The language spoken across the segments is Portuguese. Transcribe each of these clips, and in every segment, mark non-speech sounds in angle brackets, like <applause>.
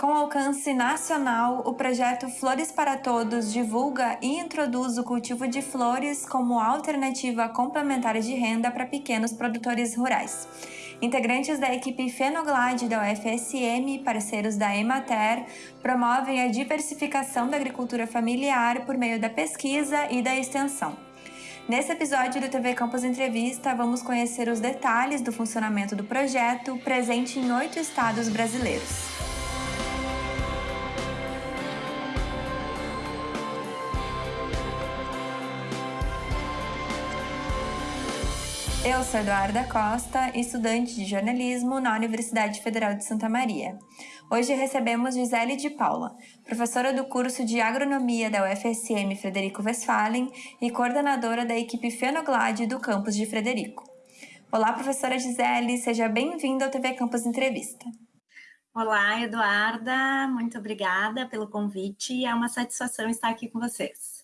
Com alcance nacional, o projeto Flores para Todos divulga e introduz o cultivo de flores como alternativa complementar de renda para pequenos produtores rurais. Integrantes da equipe Fenoglade da UFSM e parceiros da Emater promovem a diversificação da agricultura familiar por meio da pesquisa e da extensão. Nesse episódio do TV Campus Entrevista, vamos conhecer os detalhes do funcionamento do projeto, presente em oito estados brasileiros. Eu sou Eduarda Costa, estudante de jornalismo na Universidade Federal de Santa Maria. Hoje recebemos Gisele de Paula, professora do curso de Agronomia da UFSM Frederico Westphalen e coordenadora da equipe Fenoglade do campus de Frederico. Olá, professora Gisele, seja bem-vinda ao TV Campus Entrevista. Olá, Eduarda, muito obrigada pelo convite. É uma satisfação estar aqui com vocês.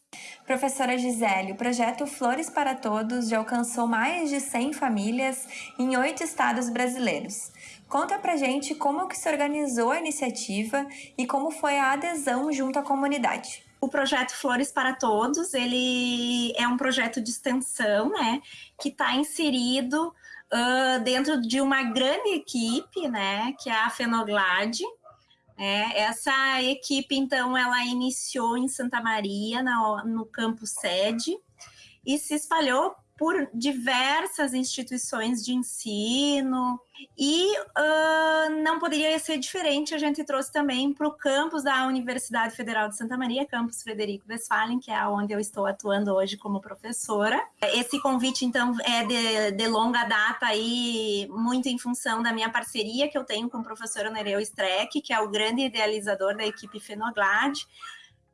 Professora Gisele, o projeto Flores para Todos já alcançou mais de 100 famílias em oito estados brasileiros. Conta pra gente como que se organizou a iniciativa e como foi a adesão junto à comunidade. O projeto Flores para Todos, ele é um projeto de extensão, né, que está inserido uh, dentro de uma grande equipe, né, que é a Fenoglade, é, essa equipe, então, ela iniciou em Santa Maria, na, no campo sede, e se espalhou por diversas instituições de ensino e uh, não poderia ser diferente. A gente trouxe também para o campus da Universidade Federal de Santa Maria, campus Frederico Westphalen, que é onde eu estou atuando hoje como professora. Esse convite, então, é de, de longa data aí, muito em função da minha parceria que eu tenho com o professor Nereu Streck, que é o grande idealizador da equipe Fenoglade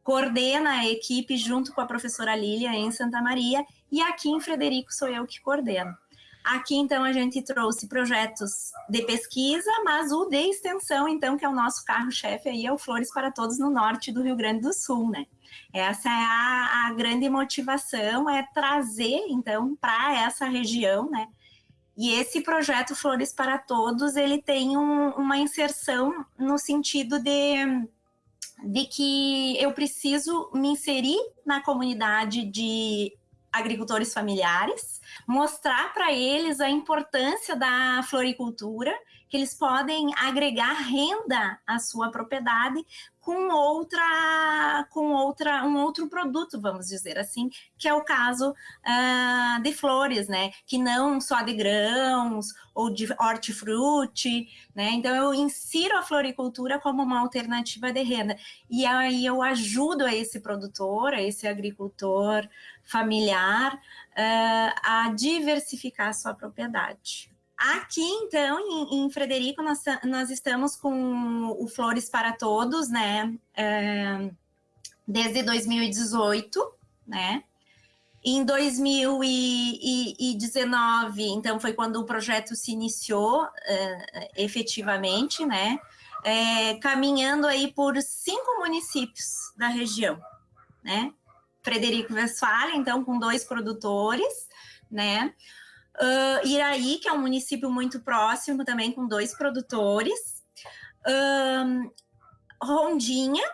coordena a equipe junto com a professora Lília em Santa Maria, e aqui em Frederico sou eu que coordeno. Aqui, então, a gente trouxe projetos de pesquisa, mas o de extensão, então, que é o nosso carro-chefe aí, é o Flores para Todos no norte do Rio Grande do Sul, né? Essa é a, a grande motivação, é trazer, então, para essa região, né? E esse projeto Flores para Todos, ele tem um, uma inserção no sentido de de que eu preciso me inserir na comunidade de agricultores familiares, mostrar para eles a importância da floricultura, que eles podem agregar renda à sua propriedade com outra, com outra, um outro produto, vamos dizer assim, que é o caso uh, de flores, né? Que não só de grãos ou de hortifruti, né? Então eu insiro a floricultura como uma alternativa de renda e aí eu ajudo a esse produtor, a esse agricultor familiar uh, a diversificar a sua propriedade. Aqui, então, em, em Frederico, nós, nós, estamos com o Flores para Todos, né? É, desde 2018, né? Em 2019, então, foi quando o projeto se iniciou é, efetivamente, né? É, caminhando aí por cinco municípios da região, né? Frederico Westphalen, então, com dois produtores, né? Uh, Iraí, que é um município muito próximo também, com dois produtores. Uh, Rondinha,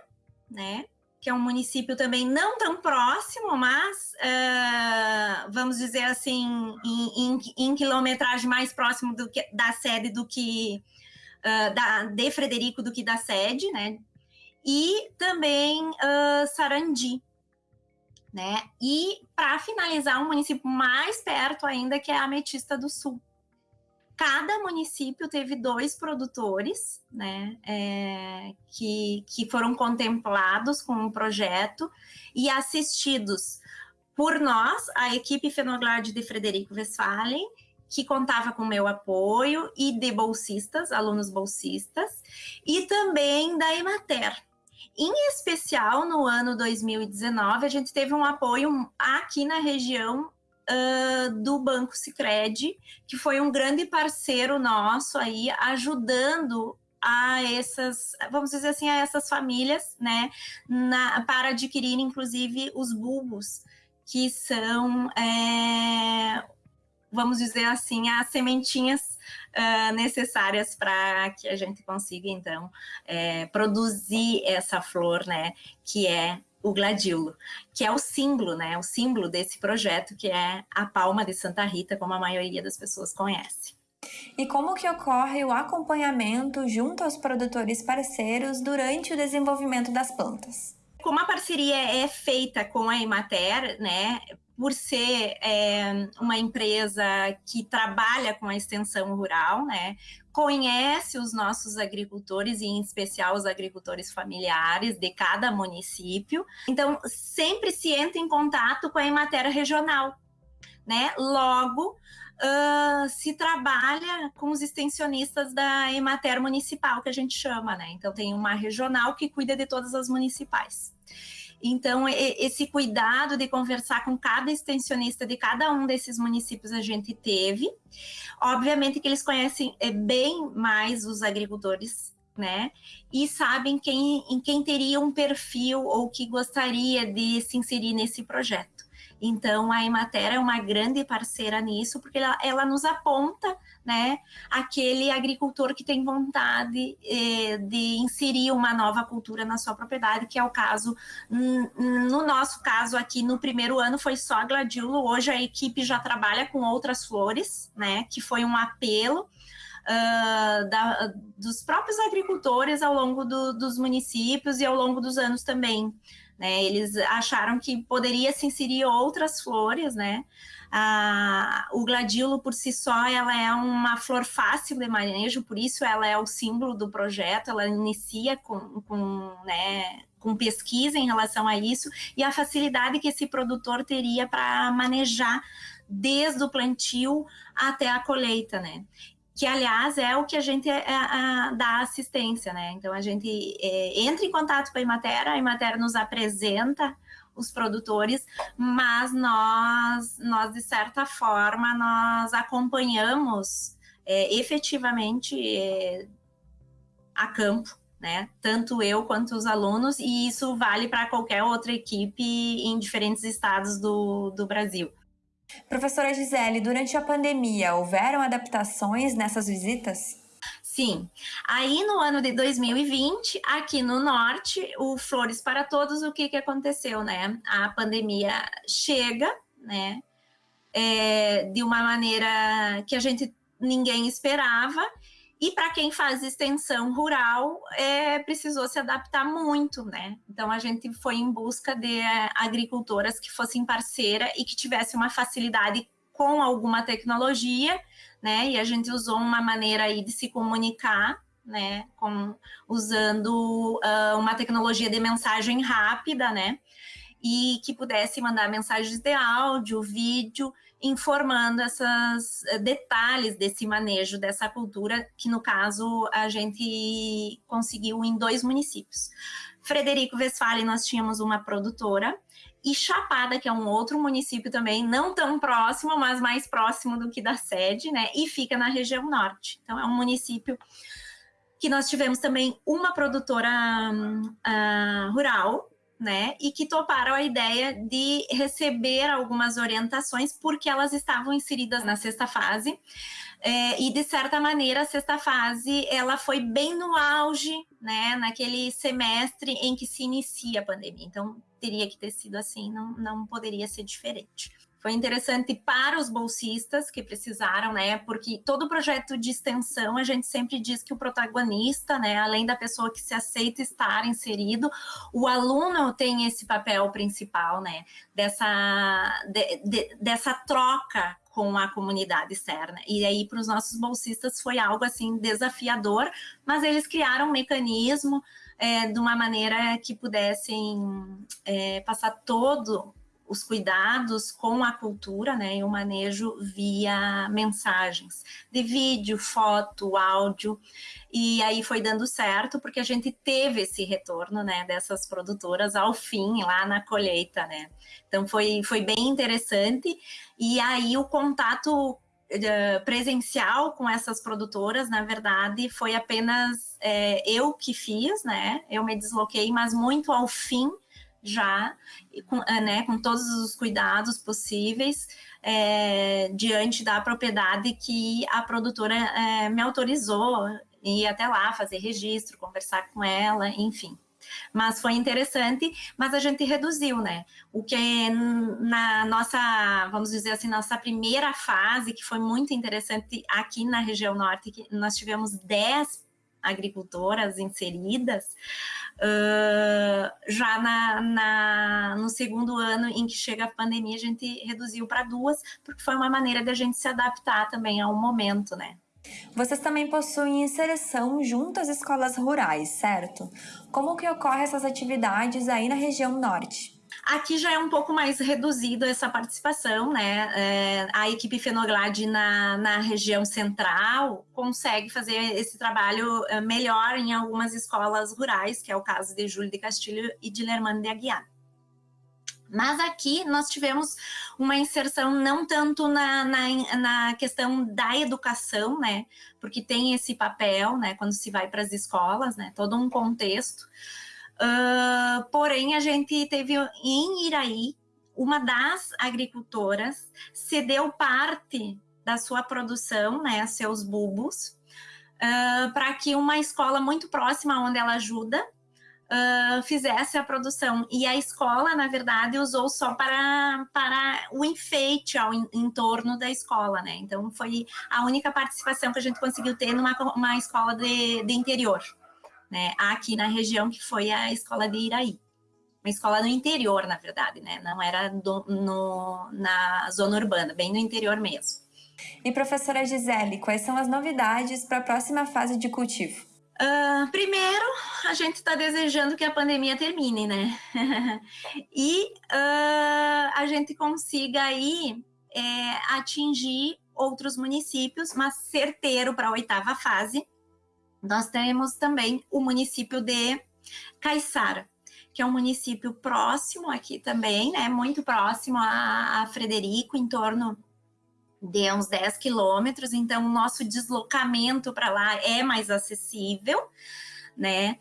né? Que é um município também não tão próximo, mas uh, vamos dizer assim, em, em, em, quilometragem mais próximo do que, da sede do que da, de Frederico do que da sede, né? E também Sarandi, né? E para finalizar, um município mais perto ainda, que é a Ametista do Sul. Cada município teve dois produtores, né, é, que, que foram contemplados com o um projeto e assistidos por nós, a equipe Fenoglade de Frederico Westphalen, que contava com meu apoio, e de bolsistas, alunos bolsistas, e também da Emater, em especial, no ano 2019, a gente teve um apoio aqui na região uh, do Banco Sicredi, que foi um grande parceiro nosso aí, ajudando a essas, vamos dizer assim, a essas famílias, né, na, para adquirir, inclusive, os bulbos, que são é, vamos dizer assim, as sementinhas uh, necessárias para que a gente consiga, então, é, produzir essa flor, né, que é o gladilo, que é o símbolo, né, o símbolo desse projeto, que é a palma de Santa Rita, como a maioria das pessoas conhece. E como que ocorre o acompanhamento junto aos produtores parceiros durante o desenvolvimento das plantas? Como a parceria é feita com a Emater, né, por ser é, uma empresa que trabalha com a extensão rural, né, conhece os nossos agricultores, e em especial os agricultores familiares de cada município. Então, sempre se entra em contato com a Emater regional, né? Logo, uh, se trabalha com os extensionistas da Emater municipal, que a gente chama, né? Então, tem uma regional que cuida de todas as municipais. Então, esse cuidado de conversar com cada extensionista de cada um desses municípios a gente teve. Obviamente que eles conhecem eh, bem mais os agricultores, né? E sabem quem, em quem teria um perfil ou que gostaria de se inserir nesse projeto. Então, a Emater é uma grande parceira nisso, porque ela, ela nos aponta né, aquele agricultor que tem vontade eh, de inserir uma nova cultura na sua propriedade, que é o caso, no nosso caso aqui, no primeiro ano foi só gladiola, hoje a equipe já trabalha com outras flores, né, que foi um apelo Uh, da, dos próprios agricultores ao longo do, dos municípios e ao longo dos anos também. Né? Eles acharam que poderia se inserir outras flores, né? Ah, o gladilo por si só, ela é uma flor fácil de manejo, por isso ela é o símbolo do projeto, ela inicia com, com, né, com pesquisa em relação a isso, e a facilidade que esse produtor teria para manejar desde o plantio até a colheita, né? Que aliás é o que a gente é, é, dá assistência, né? Então a gente é, entra em contato com a Imater, a Imater nos apresenta os produtores, mas nós, nós de certa forma, nós acompanhamos é, efetivamente é, a campo, né? Tanto eu quanto os alunos, e isso vale para qualquer outra equipe em diferentes estados do, do Brasil. Professora Gisele, durante a pandemia, houveram adaptações nessas visitas? Sim. Aí no ano de 2020, aqui no norte, o Flores para Todos, o que, que aconteceu, né? A pandemia chega, né? É, de uma maneira que a gente ninguém esperava e para quem faz extensão rural, é, precisou se adaptar muito, né? Então a gente foi em busca de é, agricultoras que fossem parceira e que tivesse uma facilidade com alguma tecnologia, né? E a gente usou uma maneira aí de se comunicar, né? Com, usando uh, uma tecnologia de mensagem rápida, né? E que pudesse mandar mensagens de áudio, vídeo informando esses eh, detalhes desse manejo dessa cultura, que no caso a gente conseguiu em dois municípios. Frederico Westphalen, nós tínhamos uma produtora, e Chapada, que é um outro município também, não tão próximo, mas mais próximo do que da sede, né? E fica na região norte. Então, é um município que nós tivemos também uma produtora uh, rural, né? E que toparam a ideia de receber algumas orientações porque elas estavam inseridas na sexta fase. É, e de certa maneira a sexta fase ela foi bem no auge, né, naquele semestre em que se inicia a pandemia. Então teria que ter sido assim, não, não poderia ser diferente. Foi interessante para os bolsistas que precisaram, né? Porque todo projeto de extensão a gente sempre diz que o protagonista, né, além da pessoa que se aceita estar inserido, o aluno tem esse papel principal, né? Dessa, de, de, dessa troca com a comunidade externa. E aí, para os nossos bolsistas, foi algo assim desafiador, mas eles criaram um mecanismo é, de uma maneira que pudessem é, passar todo os cuidados com a cultura, né, e o manejo via mensagens, de vídeo, foto, áudio, e aí foi dando certo, porque a gente teve esse retorno, né, dessas produtoras ao fim, lá na colheita, né, então foi, foi bem interessante, e aí o contato eh, presencial com essas produtoras, na verdade, foi apenas é, eu que fiz, né, eu me desloquei, mas muito ao fim, já, com, eh, né, com todos os cuidados possíveis, é, diante da propriedade que a produtora é, me autorizou ir até lá, fazer registro, conversar com ela, enfim. Mas foi interessante, mas a gente reduziu, né? O que na nossa, vamos dizer assim, nossa primeira fase, que foi muito interessante aqui na região norte, que nós tivemos 10 agricultoras inseridas, uh, já na, na, no segundo ano em que chega a pandemia, a gente reduziu para duas, porque foi uma maneira de a gente se adaptar também ao momento, né? Vocês também possuem inserção junto às escolas rurais, certo? Como que ocorrem essas atividades aí na região norte? Aqui já é um pouco mais reduzido essa participação, né? É, a equipe Fenoglade na, na região central consegue fazer esse trabalho é, melhor em algumas escolas rurais, que é o caso de Júlio de Castilho e de Lermano de Aguiar. Mas aqui nós tivemos uma inserção não tanto na, na, na, questão da educação, né? Porque tem esse papel, né? Quando se vai para as escolas, né? Todo um contexto. Uh, porém, a gente teve em Iraí, uma das agricultoras cedeu parte da sua produção, né? Seus bulbos, uh, para que uma escola muito próxima onde ela ajuda uh, fizesse a produção. E a escola, na verdade, usou só para, para o enfeite ao em, em, torno da escola, né? Então, foi a única participação que a gente conseguiu ter numa uma escola de, de interior, né? Aqui na região, que foi a escola de Iraí. Uma escola no interior, na verdade, né? Não era do, no, na zona urbana, bem no interior mesmo. E professora Gisele, quais são as novidades para a próxima fase de cultivo? Uh, primeiro, a gente está desejando que a pandemia termine, né? <laughs> e uh, a gente consiga aí é, atingir outros municípios, mas certeiro para a oitava fase. Nós temos também o município de Caiçara, que é um município próximo aqui também, né? Muito próximo a, a Frederico, em torno de uns 10 quilômetros, então o nosso deslocamento para lá é mais acessível, né?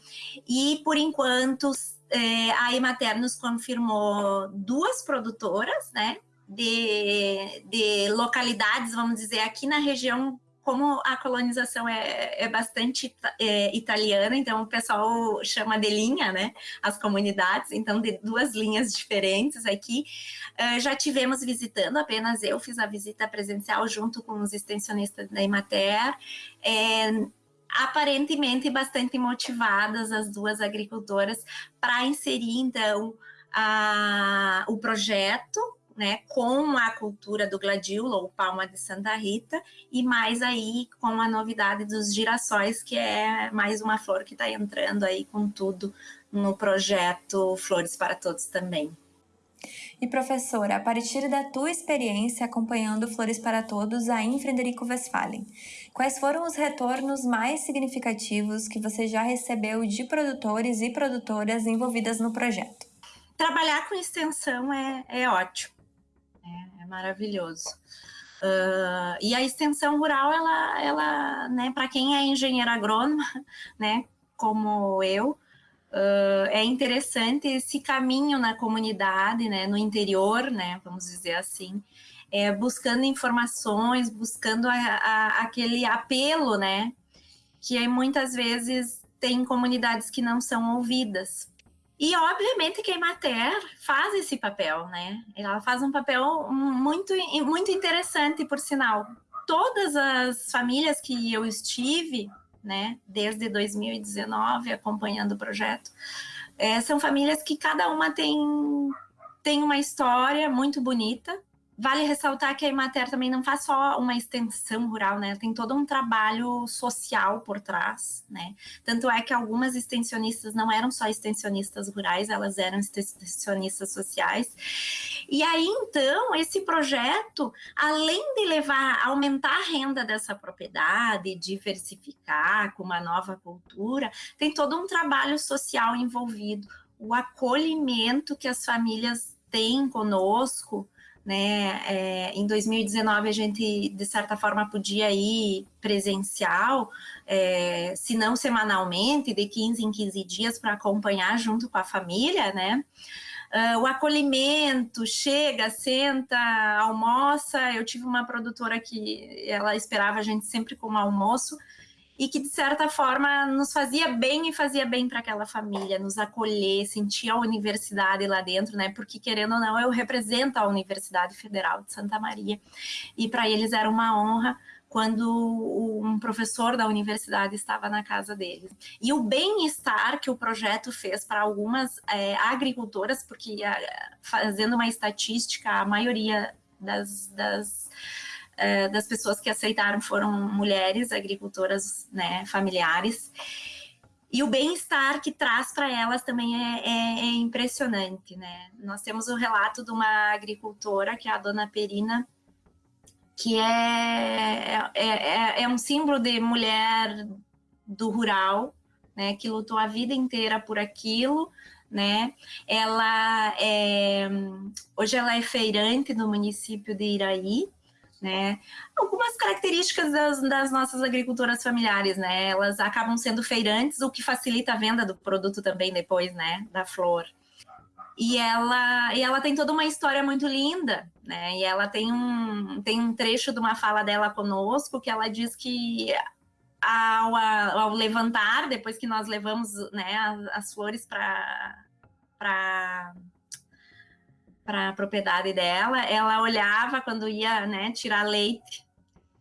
E por enquanto é, a Emater nos confirmou duas produtoras, né? De, de localidades, vamos dizer, aqui na região como a colonização é, é bastante é, italiana, então o pessoal chama de linha, né, as comunidades, então de duas linhas diferentes aqui. Uh, já tivemos visitando, apenas eu fiz a visita presencial junto com os extensionistas da Imater, é, aparentemente bastante motivadas as duas agricultoras para inserir, então, a, o projeto né, com a cultura do gladiola ou palma de Santa Rita, e mais aí com a novidade dos girassóis, que é mais uma flor que está entrando aí com tudo no projeto Flores para Todos também. E professora, a partir da tua experiência acompanhando Flores para Todos aí em Frederico Westphalen, quais foram os retornos mais significativos que você já recebeu de produtores e produtoras envolvidas no projeto? Trabalhar com extensão é, é ótimo é, maravilhoso. Uh, e a extensão rural, ela, ela né, para quem é engenheiro agrônomo, <laughs> né, como eu, uh, é interessante esse caminho na comunidade, né, no interior, né, vamos dizer assim, é, buscando informações, buscando a, a, aquele apelo, né, que muitas vezes tem comunidades que não são ouvidas. E, obviamente, que a Emater faz esse papel, né? Ela faz um papel muito, muito interessante, por sinal. Todas as famílias que eu estive, né, desde 2019, acompanhando o projeto, é, são famílias que cada uma tem, tem uma história muito bonita, Vale ressaltar que a Imater também não faz só uma extensão rural, né? Tem todo um trabalho social por trás, né? Tanto é que algumas extensionistas não eram só extensionistas rurais, elas eram extensionistas sociais. E aí, então, esse projeto, além de levar, aumentar a renda dessa propriedade, diversificar com uma nova cultura, tem todo um trabalho social envolvido, o acolhimento que as famílias têm conosco, né? É, em 2019 a gente de certa forma podia ir presencial, é, se não semanalmente, de 15 em 15 dias para acompanhar junto com a família, né? Uh, o acolhimento, chega, senta, almoça. Eu tive uma produtora que ela esperava a gente sempre com o almoço e que de certa forma nos fazia bem e fazia bem para aquela família, nos acolher, sentir a universidade lá dentro, né? Porque querendo ou não, eu represento a Universidade Federal de Santa Maria e para eles era uma honra quando um professor da universidade estava na casa deles. E o bem-estar que o projeto fez para algumas é, agricultoras, porque fazendo uma estatística, a maioria das, das uh, das pessoas que aceitaram foram mulheres agricultoras né, familiares. E o bem-estar que traz para elas também é, é, é, impressionante, né? Nós temos o relato de uma agricultora, que é a dona Perina, que é, é, é, é um símbolo de mulher do rural, né? Que lutou a vida inteira por aquilo, né? Ela é, hoje ela é feirante no município de Iraí, né? Algumas características das, das, nossas agricultoras familiares, né? Elas acabam sendo feirantes, o que facilita a venda do produto também depois, né? Da flor. E ela, e ela tem toda uma história muito linda, né? E ela tem um, tem um trecho de uma fala dela conosco que ela diz que ao, ao levantar, depois que nós levamos né, as, as flores para para a propriedade dela, ela olhava quando ia né, tirar leite,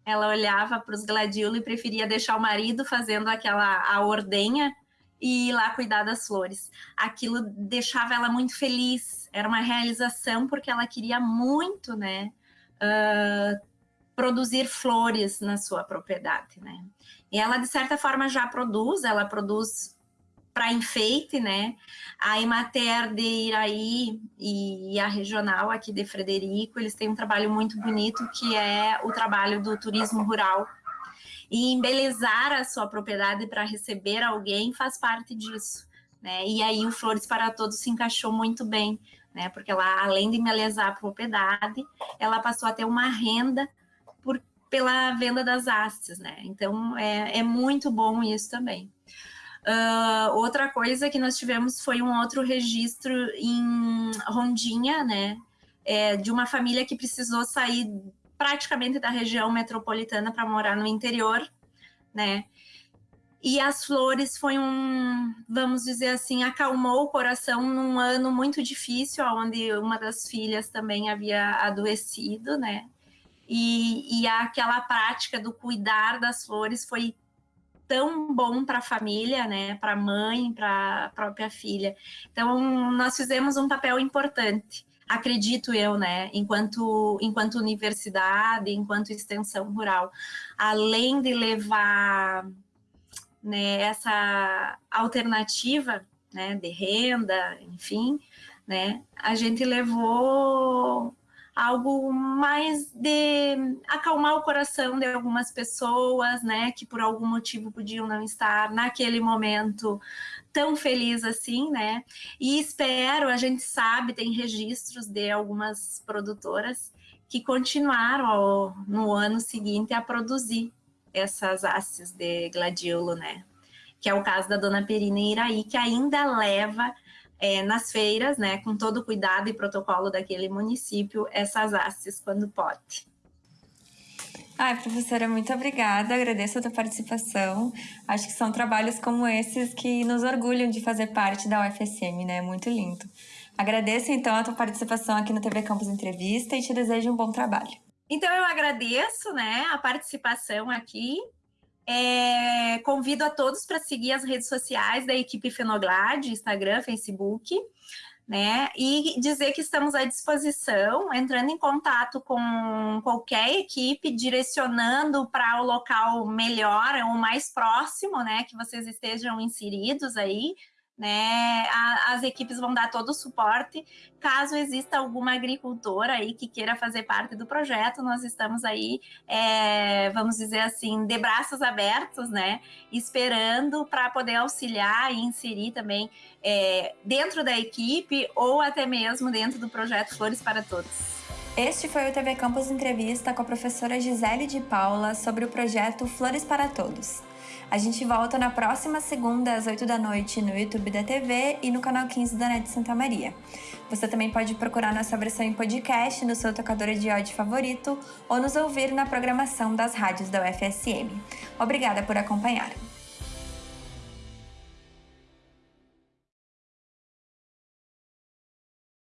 ela olhava para os gladiolos e preferia deixar o marido fazendo aquela a ordenha e ir lá cuidar das flores. Aquilo deixava ela muito feliz, era uma realização porque ela queria muito, né, uh, produzir flores na sua propriedade, né. E ela, de certa forma, já produz, ela produz para enfeite, né? A Emater de Iraí e a regional aqui de Frederico, eles têm um trabalho muito bonito que é o trabalho do turismo rural. E embelezar a sua propriedade para receber alguém faz parte disso. Né? E aí o Flores para Todos se encaixou muito bem, né? Porque ela, além de embelezar a propriedade, ela passou a ter uma renda por, pela venda das hastes, né? Então é, é muito bom isso também. Uh, outra coisa que nós tivemos foi um outro registro em Rondinha, né? É, de uma família que precisou sair praticamente da região metropolitana para morar no interior, né? E as flores foi um, vamos dizer assim, acalmou o coração num ano muito difícil, onde uma das filhas também havia adoecido, né? E, e aquela prática do cuidar das flores foi tão bom para a família, né, para a mãe, para a própria filha. Então, nós fizemos um papel importante, acredito eu, né, enquanto, enquanto universidade, enquanto extensão rural, além de levar né, essa alternativa né, de renda, enfim, né, a gente levou algo mais de acalmar o coração de algumas pessoas, né, que por algum motivo podiam não estar naquele momento tão feliz assim, né? E espero, a gente sabe, tem registros de algumas produtoras que continuaram no ano seguinte a produzir essas hastes de gladiolo, né? Que é o caso da dona Perina Iraí, que ainda leva é, nas feiras, né, com todo o cuidado e protocolo daquele município, essas hastes quando pode. Ai, professora, muito obrigada. Agradeço a tua participação. Acho que são trabalhos como esses que nos orgulham de fazer parte da UFSM, né? Muito lindo. Agradeço, então, a tua participação aqui no TV Campus Entrevista e te desejo um bom trabalho. Então, eu agradeço, né, a participação aqui é, convido a todos para seguir as redes sociais da equipe Fenoglade, Instagram, Facebook, né? E dizer que estamos à disposição, entrando em contato com qualquer equipe, direcionando para o local melhor, o mais próximo, né? Que vocês estejam inseridos aí, né? as equipes vão dar todo o suporte. Caso exista alguma agricultora aí que queira fazer parte do projeto, nós estamos aí, é, vamos dizer assim, de braços abertos, né? Esperando para poder auxiliar e inserir também é, dentro da equipe ou até mesmo dentro do projeto Flores para Todos. Este foi o TV Campus Entrevista com a professora Gisele de Paula sobre o projeto Flores para Todos. A gente volta na próxima segunda, às 8 da noite, no YouTube da TV e no canal 15 da NET Santa Maria. Você também pode procurar nossa versão em podcast no seu tocador de áudio favorito ou nos ouvir na programação das rádios da UFSM. Obrigada por acompanhar.